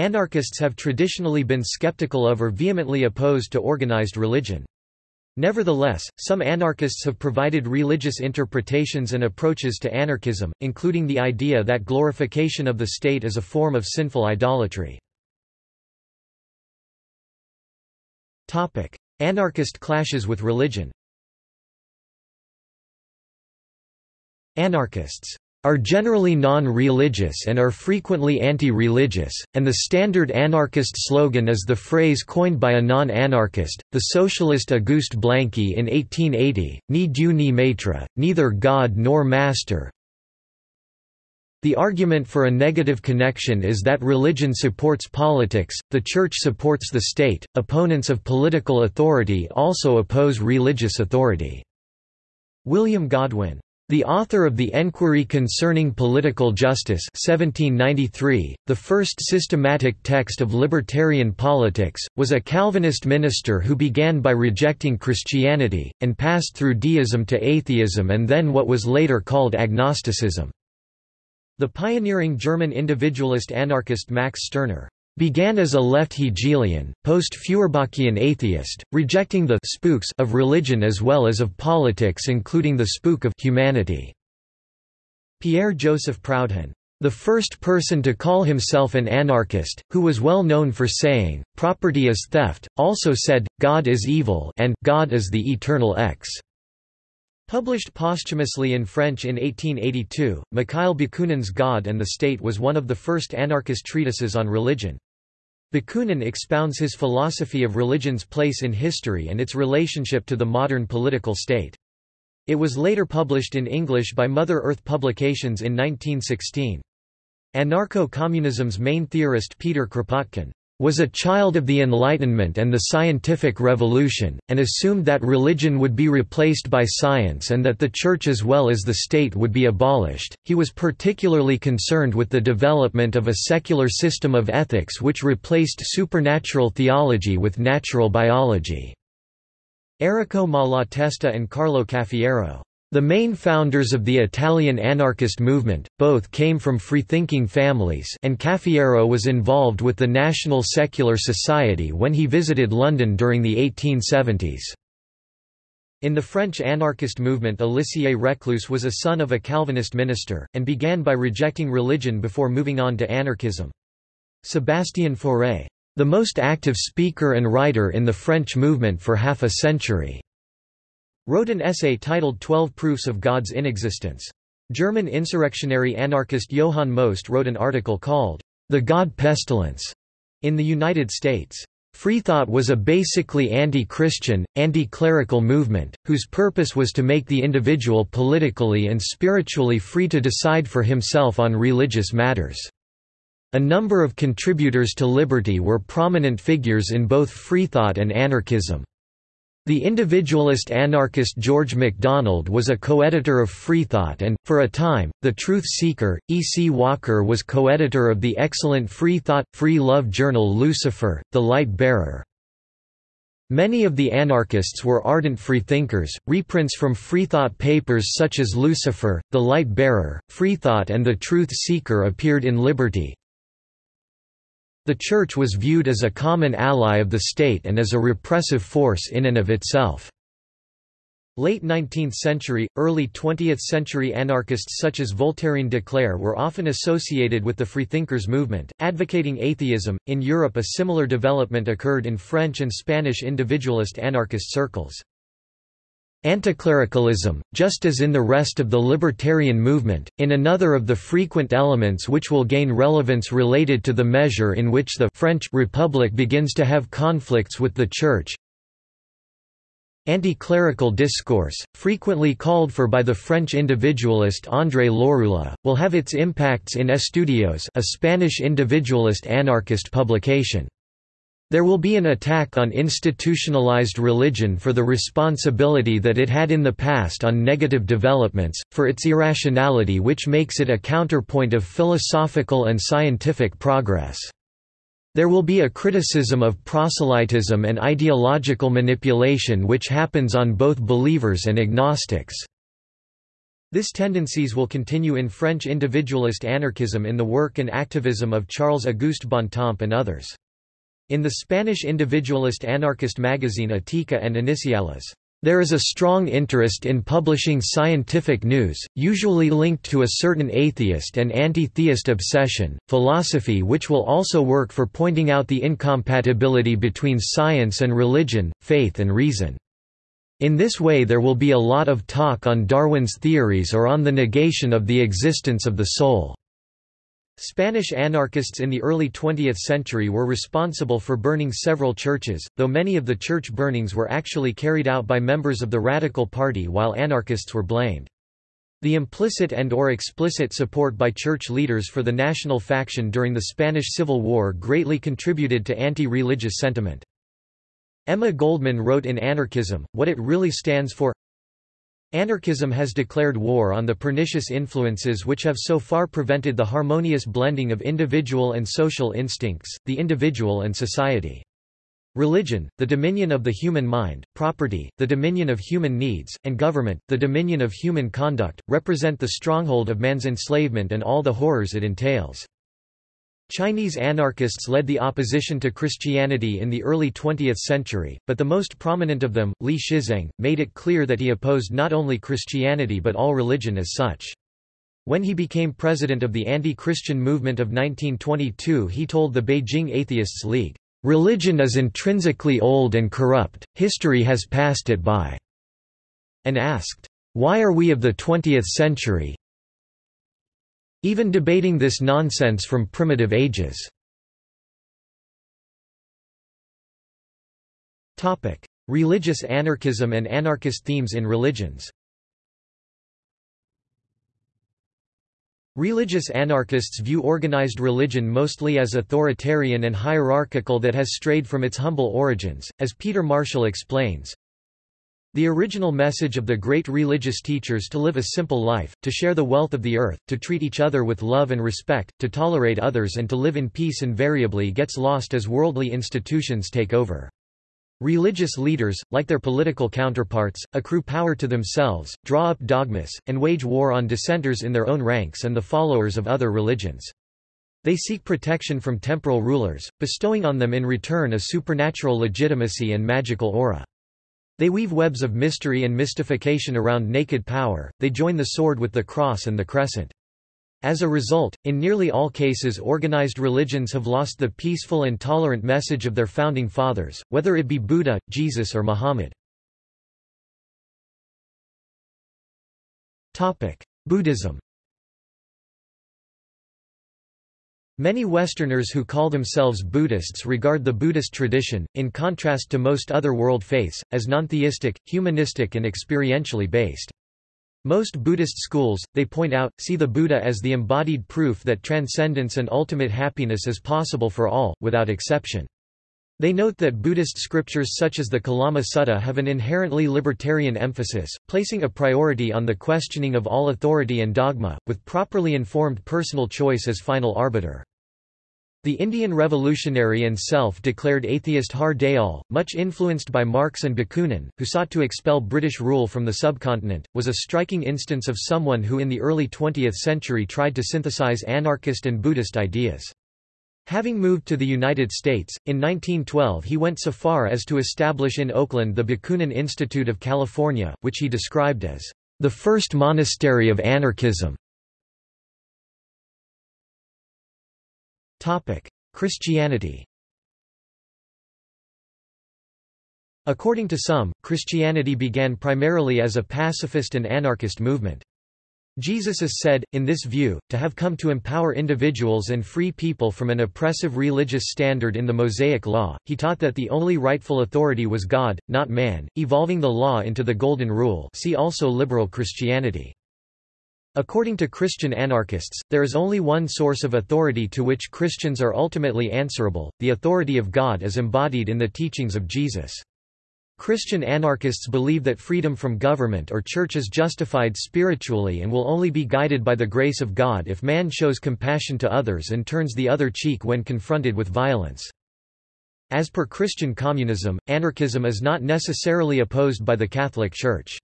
Anarchists have traditionally been skeptical of or vehemently opposed to organized religion. Nevertheless, some anarchists have provided religious interpretations and approaches to anarchism, including the idea that glorification of the state is a form of sinful idolatry. Anarchist clashes with religion Anarchists are generally non-religious and are frequently anti-religious, and the standard anarchist slogan is the phrase coined by a non-anarchist, the socialist Auguste Blanqui in 1880, ni Dieu ni maître, neither God nor master. The argument for a negative connection is that religion supports politics, the church supports the state, opponents of political authority also oppose religious authority. William Godwin the author of The Enquiry Concerning Political Justice 1793, the first systematic text of libertarian politics, was a Calvinist minister who began by rejecting Christianity, and passed through deism to atheism and then what was later called agnosticism. The pioneering German individualist anarchist Max Stirner began as a left Hegelian, post-Feuerbachian atheist, rejecting the spooks of religion as well as of politics including the spook of humanity. Pierre-Joseph Proudhon, the first person to call himself an anarchist, who was well known for saying, property is theft, also said, God is evil and God is the eternal X. Published posthumously in French in 1882, Mikhail Bakunin's God and the State was one of the first anarchist treatises on religion. Bakunin expounds his philosophy of religion's place in history and its relationship to the modern political state. It was later published in English by Mother Earth Publications in 1916. Anarcho-communism's main theorist Peter Kropotkin was a child of the Enlightenment and the scientific revolution, and assumed that religion would be replaced by science and that the church as well as the state would be abolished. He was particularly concerned with the development of a secular system of ethics which replaced supernatural theology with natural biology. Errico Malatesta and Carlo Cafiero the main founders of the Italian anarchist movement, both came from freethinking families and Cafiero was involved with the National Secular Society when he visited London during the 1870s. In the French anarchist movement Élisée Reclus was a son of a Calvinist minister, and began by rejecting religion before moving on to anarchism. Sébastien Fauré. The most active speaker and writer in the French movement for half a century wrote an essay titled Twelve Proofs of God's Inexistence. German insurrectionary anarchist Johann Most wrote an article called, The God Pestilence, in the United States. Freethought was a basically anti-Christian, anti-clerical movement, whose purpose was to make the individual politically and spiritually free to decide for himself on religious matters. A number of contributors to Liberty were prominent figures in both freethought and anarchism. The individualist anarchist George MacDonald was a co-editor of Freethought and, for a time, The Truth Seeker. E. C. Walker was co-editor of the excellent Freethought, Free Love journal Lucifer, The Light Bearer. Many of the anarchists were ardent freethinkers. Reprints from Freethought papers such as Lucifer, The Light Bearer, Freethought and The Truth Seeker appeared in Liberty, the Church was viewed as a common ally of the state and as a repressive force in and of itself. Late 19th century, early 20th century anarchists such as Voltairine de Cleyre were often associated with the Freethinkers movement, advocating atheism. In Europe, a similar development occurred in French and Spanish individualist anarchist circles. Anticlericalism, just as in the rest of the libertarian movement, in another of the frequent elements which will gain relevance related to the measure in which the French Republic begins to have conflicts with the Church. Anticlerical discourse, frequently called for by the French individualist André Lorulot, will have its impacts in Estudios a Spanish individualist anarchist publication. There will be an attack on institutionalized religion for the responsibility that it had in the past on negative developments, for its irrationality which makes it a counterpoint of philosophical and scientific progress. There will be a criticism of proselytism and ideological manipulation which happens on both believers and agnostics. This tendencies will continue in French individualist anarchism in the work and activism of Charles-Auguste Bontemps and others. In the Spanish individualist anarchist magazine Ética and Iniciales, there is a strong interest in publishing scientific news, usually linked to a certain atheist and anti-theist obsession, philosophy which will also work for pointing out the incompatibility between science and religion, faith and reason. In this way there will be a lot of talk on Darwin's theories or on the negation of the existence of the soul. Spanish anarchists in the early 20th century were responsible for burning several churches, though many of the church burnings were actually carried out by members of the Radical Party while anarchists were blamed. The implicit and or explicit support by church leaders for the national faction during the Spanish Civil War greatly contributed to anti-religious sentiment. Emma Goldman wrote in Anarchism, what it really stands for Anarchism has declared war on the pernicious influences which have so far prevented the harmonious blending of individual and social instincts, the individual and society. Religion, the dominion of the human mind, property, the dominion of human needs, and government, the dominion of human conduct, represent the stronghold of man's enslavement and all the horrors it entails. Chinese anarchists led the opposition to Christianity in the early 20th century, but the most prominent of them, Li Shizeng, made it clear that he opposed not only Christianity but all religion as such. When he became president of the anti-Christian movement of 1922 he told the Beijing Atheists League, "...religion is intrinsically old and corrupt, history has passed it by," and asked, "...why are we of the 20th century, even debating this nonsense from primitive ages. Religious anarchism and anarchist themes in religions Religious anarchists view organized religion mostly as authoritarian and hierarchical that has strayed from its humble origins, as Peter Marshall explains. The original message of the great religious teachers to live a simple life, to share the wealth of the earth, to treat each other with love and respect, to tolerate others and to live in peace invariably gets lost as worldly institutions take over. Religious leaders, like their political counterparts, accrue power to themselves, draw up dogmas, and wage war on dissenters in their own ranks and the followers of other religions. They seek protection from temporal rulers, bestowing on them in return a supernatural legitimacy and magical aura. They weave webs of mystery and mystification around naked power, they join the sword with the cross and the crescent. As a result, in nearly all cases organized religions have lost the peaceful and tolerant message of their founding fathers, whether it be Buddha, Jesus or Muhammad. Buddhism Many Westerners who call themselves Buddhists regard the Buddhist tradition, in contrast to most other world faiths, as non-theistic, humanistic and experientially based. Most Buddhist schools, they point out, see the Buddha as the embodied proof that transcendence and ultimate happiness is possible for all, without exception. They note that Buddhist scriptures such as the Kalama Sutta have an inherently libertarian emphasis, placing a priority on the questioning of all authority and dogma, with properly informed personal choice as final arbiter. The Indian revolutionary and self-declared atheist Har Dayal, much influenced by Marx and Bakunin, who sought to expel British rule from the subcontinent, was a striking instance of someone who in the early 20th century tried to synthesize anarchist and Buddhist ideas. Having moved to the United States, in 1912 he went so far as to establish in Oakland the Bakunin Institute of California, which he described as the first monastery of anarchism. Christianity According to some, Christianity began primarily as a pacifist and anarchist movement. Jesus is said, in this view, to have come to empower individuals and free people from an oppressive religious standard in the Mosaic Law. He taught that the only rightful authority was God, not man, evolving the law into the Golden Rule. See also liberal Christianity. According to Christian anarchists, there is only one source of authority to which Christians are ultimately answerable, the authority of God is embodied in the teachings of Jesus. Christian anarchists believe that freedom from government or church is justified spiritually and will only be guided by the grace of God if man shows compassion to others and turns the other cheek when confronted with violence. As per Christian communism, anarchism is not necessarily opposed by the Catholic Church.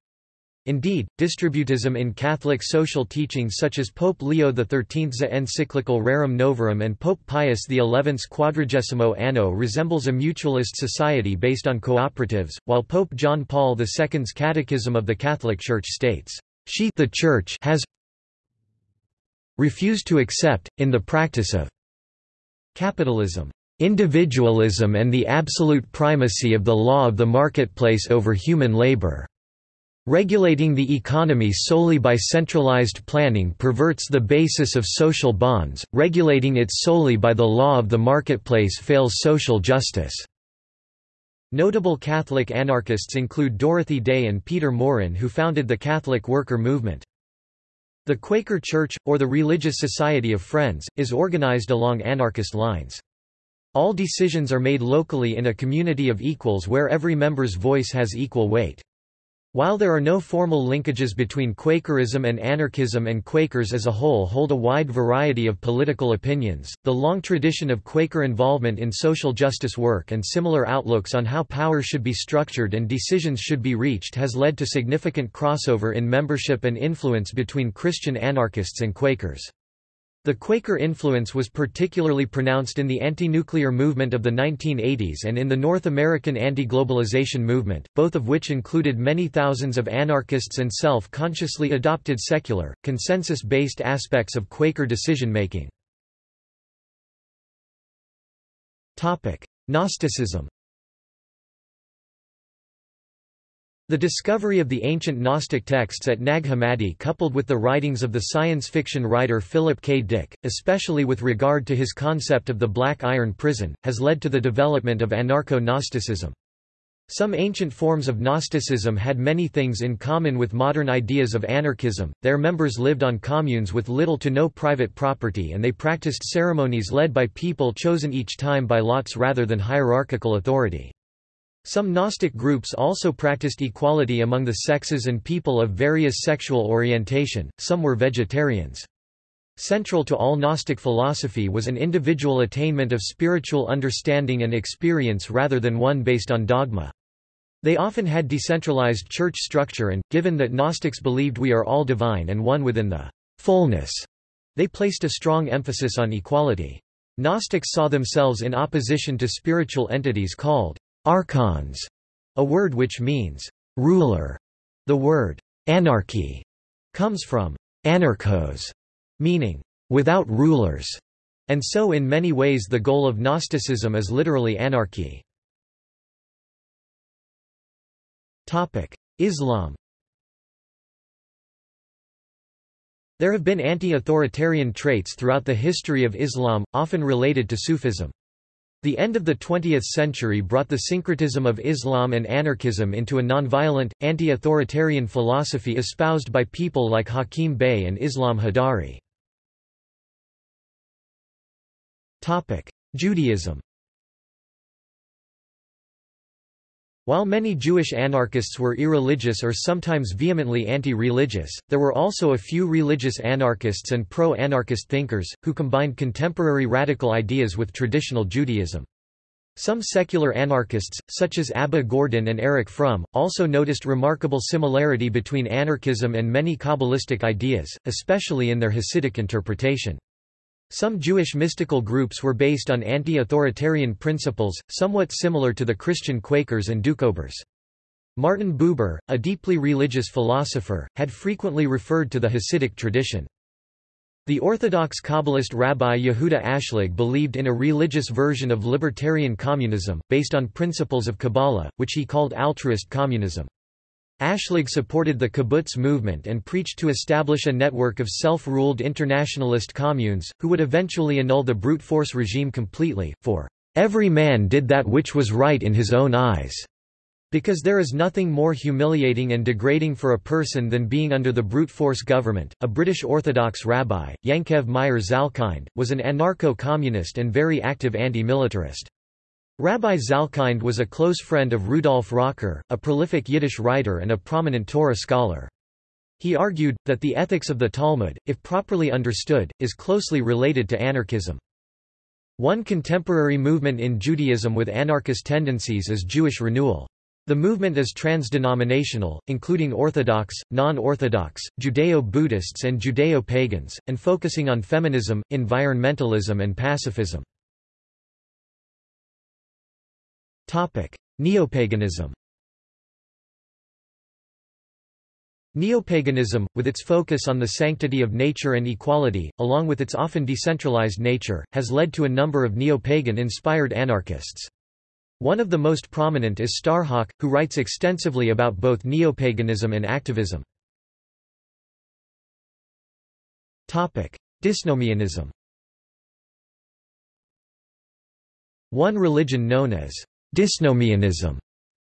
Indeed, distributism in Catholic social teachings such as Pope Leo XIII's encyclical Rerum Novarum and Pope Pius XI's Quadragesimo Anno resembles a mutualist society based on cooperatives, while Pope John Paul II's Catechism of the Catholic Church states, "She the Church has refused to accept, in the practice of capitalism, individualism and the absolute primacy of the law of the marketplace over human labor." Regulating the economy solely by centralized planning perverts the basis of social bonds, regulating it solely by the law of the marketplace fails social justice. Notable Catholic anarchists include Dorothy Day and Peter Maurin who founded the Catholic worker movement. The Quaker Church, or the Religious Society of Friends, is organized along anarchist lines. All decisions are made locally in a community of equals where every member's voice has equal weight. While there are no formal linkages between Quakerism and anarchism and Quakers as a whole hold a wide variety of political opinions, the long tradition of Quaker involvement in social justice work and similar outlooks on how power should be structured and decisions should be reached has led to significant crossover in membership and influence between Christian anarchists and Quakers. The Quaker influence was particularly pronounced in the anti-nuclear movement of the 1980s and in the North American anti-globalization movement, both of which included many thousands of anarchists and self-consciously adopted secular, consensus-based aspects of Quaker decision-making. Gnosticism The discovery of the ancient Gnostic texts at Nag Hammadi coupled with the writings of the science fiction writer Philip K. Dick, especially with regard to his concept of the Black Iron Prison, has led to the development of anarcho-Gnosticism. Some ancient forms of Gnosticism had many things in common with modern ideas of anarchism, their members lived on communes with little to no private property and they practiced ceremonies led by people chosen each time by lots rather than hierarchical authority. Some Gnostic groups also practiced equality among the sexes and people of various sexual orientation, some were vegetarians. Central to all Gnostic philosophy was an individual attainment of spiritual understanding and experience rather than one based on dogma. They often had decentralized church structure and, given that Gnostics believed we are all divine and one within the fullness, they placed a strong emphasis on equality. Gnostics saw themselves in opposition to spiritual entities called Archons, a word which means ruler. The word anarchy comes from anarchos, meaning without rulers, and so in many ways the goal of Gnosticism is literally anarchy. Islam There have been anti-authoritarian traits throughout the history of Islam, often related to Sufism. The end of the 20th century brought the syncretism of Islam and anarchism into a nonviolent, anti-authoritarian philosophy espoused by people like Hakim Bey and Islam Hadari. Judaism While many Jewish anarchists were irreligious or sometimes vehemently anti-religious, there were also a few religious anarchists and pro-anarchist thinkers, who combined contemporary radical ideas with traditional Judaism. Some secular anarchists, such as Abba Gordin and Erich Fromm, also noticed remarkable similarity between anarchism and many Kabbalistic ideas, especially in their Hasidic interpretation. Some Jewish mystical groups were based on anti-authoritarian principles, somewhat similar to the Christian Quakers and Doukhobors. Martin Buber, a deeply religious philosopher, had frequently referred to the Hasidic tradition. The Orthodox Kabbalist Rabbi Yehuda Ashlag believed in a religious version of libertarian communism, based on principles of Kabbalah, which he called altruist communism. Ashlag supported the kibbutz movement and preached to establish a network of self-ruled internationalist communes, who would eventually annul the brute force regime completely, for every man did that which was right in his own eyes. Because there is nothing more humiliating and degrading for a person than being under the brute force government. A British Orthodox rabbi, Yankev Meyer Zalkind, was an anarcho-communist and very active anti-militarist. Rabbi Zalkind was a close friend of Rudolf Rocker, a prolific Yiddish writer and a prominent Torah scholar. He argued, that the ethics of the Talmud, if properly understood, is closely related to anarchism. One contemporary movement in Judaism with anarchist tendencies is Jewish renewal. The movement is transdenominational, including Orthodox, non-Orthodox, Judeo-Buddhists and Judeo-pagans, and focusing on feminism, environmentalism and pacifism. Neopaganism Neopaganism, with its focus on the sanctity of nature and equality, along with its often decentralized nature, has led to a number of neo-pagan-inspired anarchists. One of the most prominent is Starhawk, who writes extensively about both neopaganism and activism. Dysnomianism One religion known as dysnomianism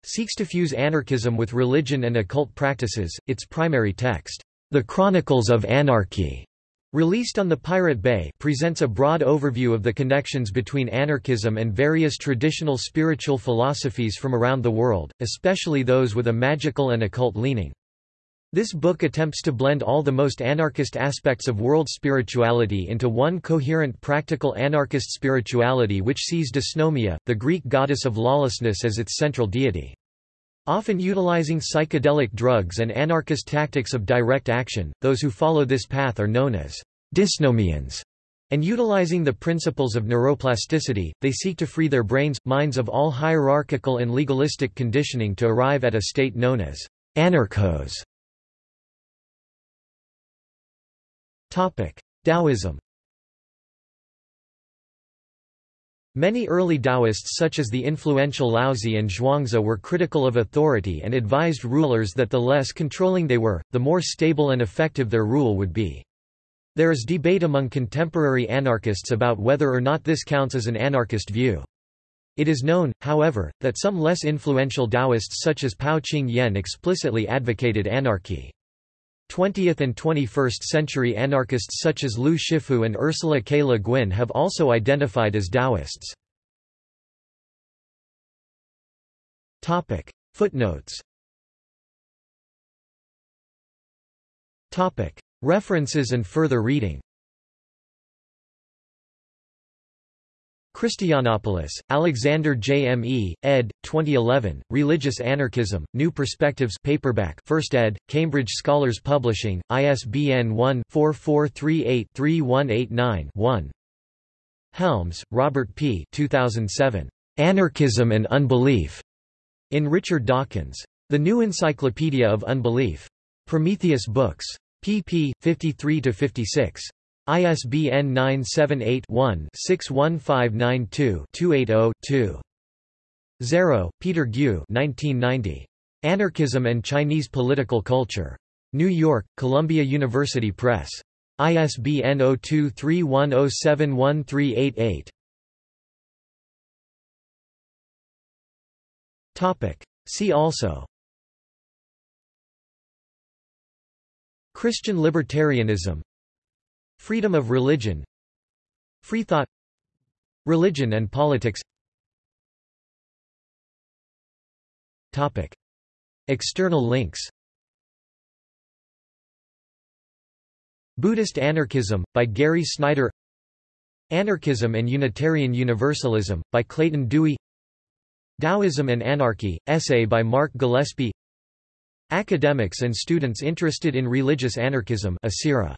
seeks to fuse anarchism with religion and occult practices. Its primary text, The Chronicles of Anarchy, released on the Pirate Bay, presents a broad overview of the connections between anarchism and various traditional spiritual philosophies from around the world, especially those with a magical and occult leaning. This book attempts to blend all the most anarchist aspects of world spirituality into one coherent practical anarchist spirituality which sees dysnomia, the Greek goddess of lawlessness as its central deity. Often utilizing psychedelic drugs and anarchist tactics of direct action, those who follow this path are known as dysnomians. And utilizing the principles of neuroplasticity, they seek to free their brains, minds of all hierarchical and legalistic conditioning to arrive at a state known as anarchos. Taoism Many early Taoists such as the influential Laozi and Zhuangzi were critical of authority and advised rulers that the less controlling they were, the more stable and effective their rule would be. There is debate among contemporary anarchists about whether or not this counts as an anarchist view. It is known, however, that some less influential Taoists such as Pao Ching Yen explicitly advocated anarchy. 20th and 21st century anarchists such as Lu Shifu and Ursula K. Le Guin have also identified as Taoists. Footnotes References and further reading Christoyannopoulos, Alexander J. M. E., ed. 2011, Religious Anarchism, New Perspectives paperback 1st ed., Cambridge Scholars Publishing, ISBN 1-4438-3189-1. Helms, Robert P. 2007. Anarchism and Unbelief. In Richard Dawkins. The New Encyclopedia of Unbelief. Prometheus Books. pp. 53–56. ISBN 978-1-61592-280-2. Zarrow, Peter Gu 1990. Anarchism and Chinese Political Culture. New York, Columbia University Press. ISBN 0231071388. See also Christian libertarianism Freedom of religion. Freethought Religion and politics. Topic. External links. Buddhist Anarchism, by Gary Snyder. Anarchism and Unitarian Universalism, by Clayton Dewey. Taoism and Anarchy, essay by Mark Gillespie. Academics and students interested in religious anarchism Asira.